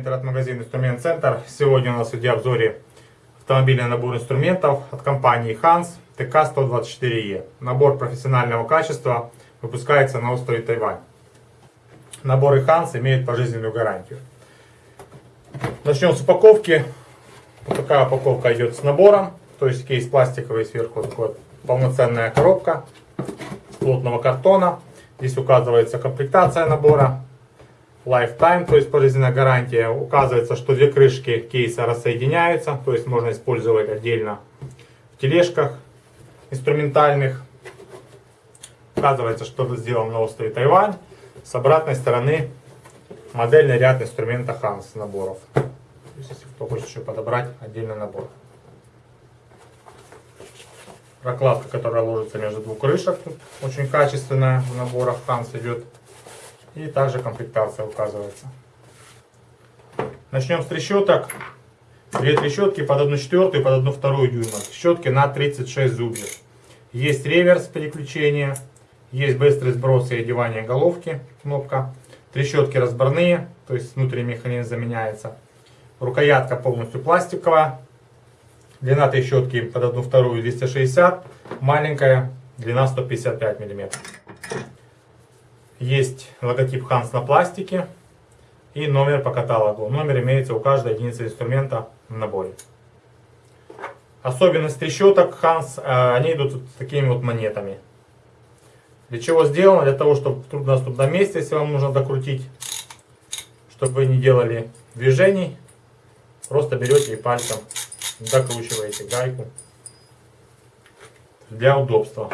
интернет-магазин Инструмент Центр. Сегодня у нас в видеообзоре автомобильный набор инструментов от компании Hans ТК-124Е. Набор профессионального качества выпускается на острове Тайвань. Наборы Hans имеют пожизненную гарантию. Начнем с упаковки. Вот такая упаковка идет с набором. То есть кейс пластиковый, сверху вот, полноценная коробка плотного картона. Здесь указывается комплектация набора, lifetime, то есть пожизненная гарантия. Указывается, что две крышки кейса рассоединяются, то есть можно использовать отдельно в тележках инструментальных. Указывается, что это сделано на острове Тайвань. С обратной стороны модельный ряд инструмента Hans наборов. То есть, если кто хочет еще подобрать отдельный набор. Прокладка, которая ложится между двух крышек, очень качественная в наборах Hans идет. И также комплектация указывается. Начнем с трещоток. Две трещотки под 1 четвертую и под 1 вторую дюйма. Трещотки на 36 зубьев. Есть реверс переключения. Есть быстрый сброс и одевание головки. Кнопка. Трещотки разборные. То есть внутренний механизм заменяется. Рукоятка полностью пластиковая. Длина трещотки под 1 вторую 260. Маленькая. Длина 155 миллиметров. Есть логотип Hans на пластике и номер по каталогу. Номер имеется у каждой единицы инструмента в наборе. Особенность трещоток Hans, э, они идут с такими вот монетами. Для чего сделано? Для того, чтобы в труднодоступном месте, если вам нужно докрутить, чтобы вы не делали движений, просто берете и пальцем докручиваете гайку для удобства.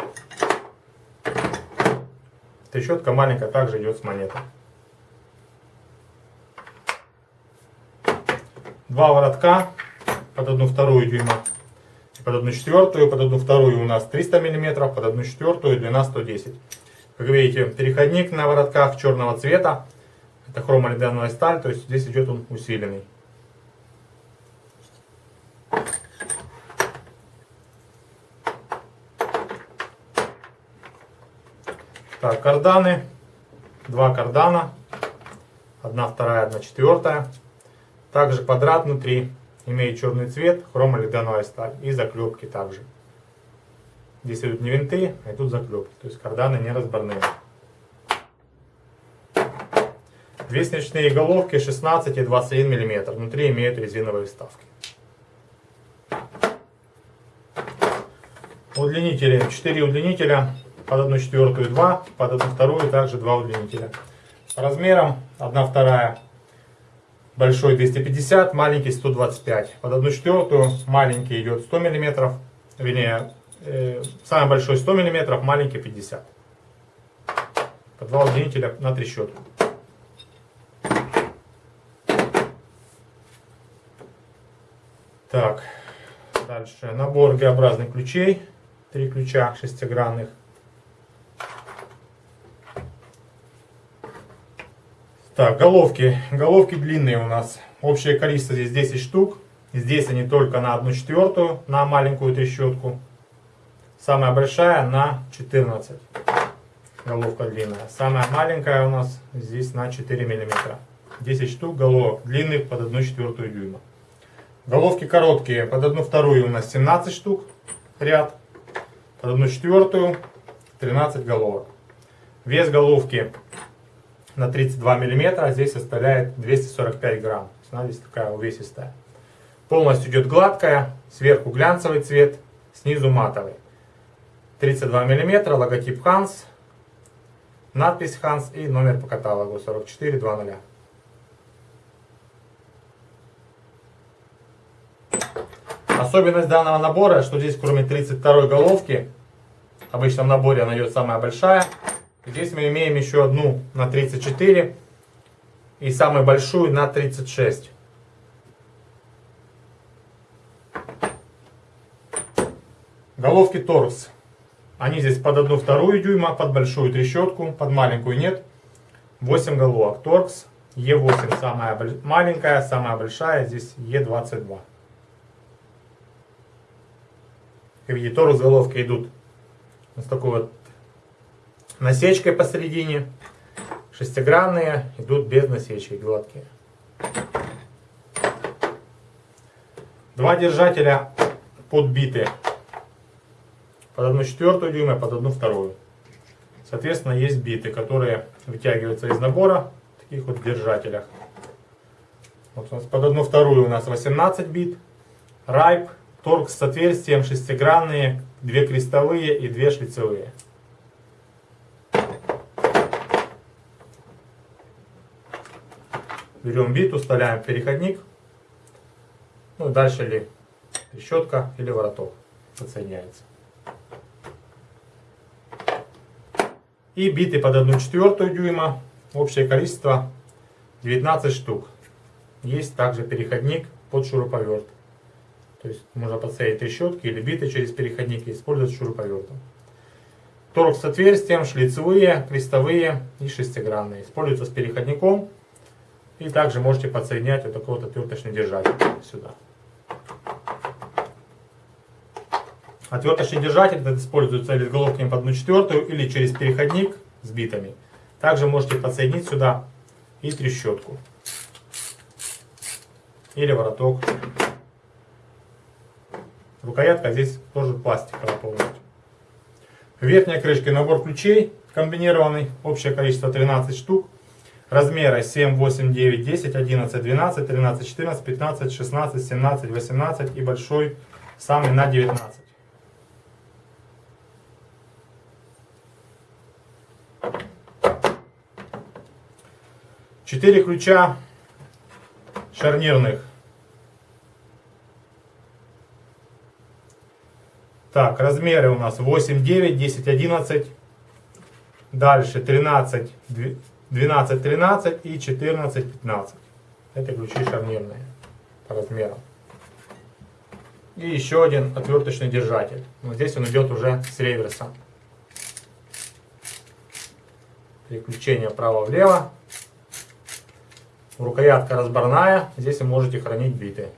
Трещотка маленькая также идет с монетой. Два воротка под одну вторую дюйма. Под одну четвертую, под одну вторую у нас 300 мм, под одну четвертую длина 110 Как видите, переходник на воротках черного цвета. Это хромолидановая сталь, то есть здесь идет он усиленный. Так, карданы. Два кардана. Одна вторая, одна четвертая. Также квадрат внутри. Имеет черный цвет, хромолидановая сталь. И заклепки также. Здесь идут не винты, а идут заклепки. То есть карданы не разборные. Две снечные головки 16 и 21 мм. Внутри имеют резиновые вставки. Удлинители. 4 удлинителя под 1 четвертую 2, под 1 вторую также 2 удлинителя. По размерам 1 вторая большой 250, маленький 125. Под 1 четвертую маленький идет 100 мм, вернее, э, самый большой 100 мм, маленький 50. По 2 удлинителя на трещотку. Так, дальше набор Г-образных ключей. Три ключа шестигранных. Так, головки. Головки длинные у нас. Общее количество здесь 10 штук. Здесь они только на 1 четвертую, на маленькую трещотку. Самая большая на 14. Головка длинная. Самая маленькая у нас здесь на 4 мм. 10 штук головок длинных под 1 четвертую дюйма. Головки короткие. Под 1 вторую у нас 17 штук ряд. Под 1 четвертую 13 головок. Вес головки на 32 миллиметра, а здесь составляет 245 грамм. Она здесь такая увесистая. Полностью идет гладкая, сверху глянцевый цвет, снизу матовый. 32 миллиметра, логотип Hans, надпись Hans и номер по каталогу 4420. Особенность данного набора, что здесь кроме 32 головки, обычно в наборе она идет самая большая, Здесь мы имеем еще одну на 34 и самую большую на 36. Головки торкс. Они здесь под одну вторую дюйма, под большую трещотку, под маленькую нет. 8 головок. Торкс Е8 самая маленькая, самая большая, здесь Е22. Как видите, торкс головки идут с такой вот насечкой посередине. Шестигранные идут без насечек, гладкие. Два держателя подбиты под одну четвертую дюйма, под одну вторую. Соответственно, есть биты, которые вытягиваются из набора, в таких вот держателях. Вот у нас под одну вторую у нас 18 бит. Райп, торг с отверстием, шестигранные, две крестовые и две шлицевые. Берем бит, вставляем переходник. Ну, дальше или трещотка, или вороток подсоединяется. И биты под 1 четвертую дюйма. Общее количество 19 штук. Есть также переходник под шуруповерт. То есть можно подсоединить трещотки или биты через переходник и использовать шуруповертом. Торг с отверстием, шлицевые, крестовые и шестигранные. Используются с переходником. И также можете подсоединять вот такой вот отверточный держатель сюда. Отверточный держатель этот используется или с головками под 1 четвертую, или через переходник с битами. Также можете подсоединить сюда и трещотку. Или вороток. Рукоятка здесь тоже пластиковая полностью. В верхней крышке набор ключей комбинированный. Общее количество 13 штук. Размеры 7, 8, 9, 10, 11, 12, 13, 14, 15, 16, 17, 18 и большой самый на 19. Четыре ключа шарнирных. Так, размеры у нас 8, 9, 10, 11. Дальше 13, 12, 13 и 14, 15. Это ключи шарнирные по размерам. И еще один отверточный держатель. Вот здесь он идет уже с реверса. Переключение вправо-влево. Рукоятка разборная, здесь вы можете хранить биты.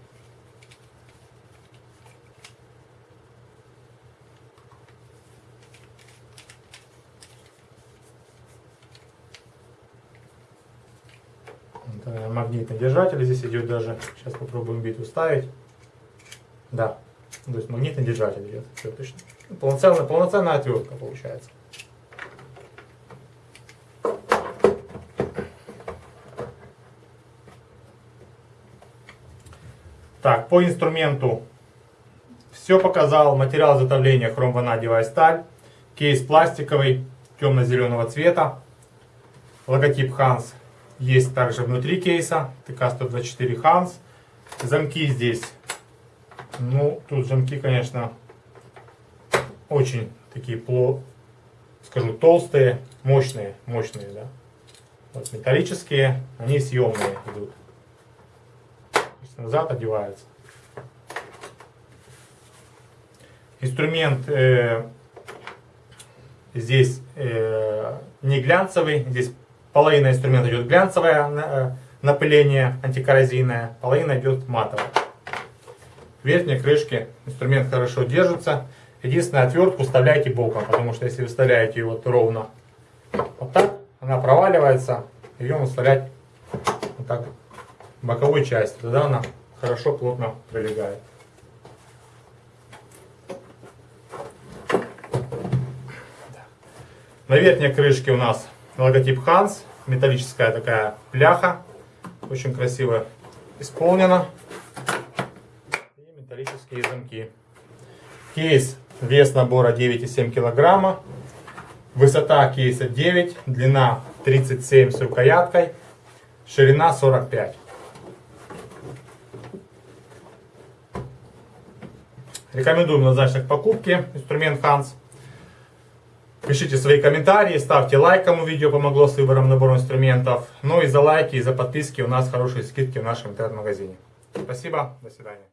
Магнитный держатель здесь идет даже. Сейчас попробуем биту ставить. Да, то есть магнитный держатель идет. Все точно. Полноценная, полноценная отвертка получается. Так, по инструменту все показал. Материал изготовления хром-ванадевая сталь. Кейс пластиковый, темно-зеленого цвета. Логотип Hans есть также внутри кейса. ТК-124 Hans. Замки здесь. Ну, тут замки, конечно, очень такие, пло, скажу, толстые, мощные, мощные, да. Вот металлические, они съемные идут назад одевается. Инструмент э, здесь э, не глянцевый, здесь половина инструмента идет глянцевое э, напыление антикоррозийное, половина идет матовое. В верхней крышке инструмент хорошо держится. Единственное, отвертку вставляйте боком, потому что если вы вставляете ее вот ровно вот так, она проваливается, ее нужно вставлять вот так боковой части, тогда она хорошо плотно прилегает. На верхней крышке у нас логотип Hans, металлическая такая пляха, очень красиво исполнена. И металлические замки. Кейс, вес набора 9,7 килограмма. Высота кейса 9, длина 37 с рукояткой, ширина 45. Рекомендуем однозначно к покупке инструмент Hans. Пишите свои комментарии, ставьте лайк, кому видео помогло с выбором набора инструментов. Ну и за лайки и за подписки у нас хорошие скидки в нашем интернет-магазине. Спасибо, до свидания.